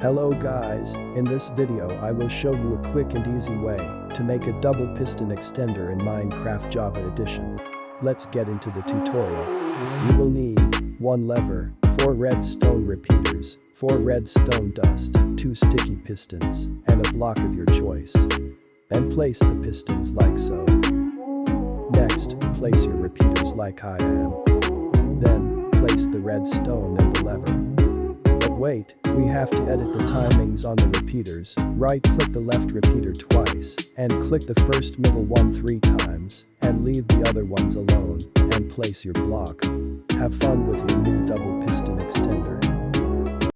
Hello guys, in this video I will show you a quick and easy way to make a double piston extender in Minecraft Java Edition. Let's get into the tutorial. You will need 1 lever, 4 redstone repeaters, 4 redstone dust, 2 sticky pistons, and a block of your choice. And place the pistons like so. Next, place your repeaters like I am. Then, place the redstone and the lever. Wait, we have to edit the timings on the repeaters, right-click the left repeater twice, and click the first middle one three times, and leave the other ones alone, and place your block. Have fun with your new.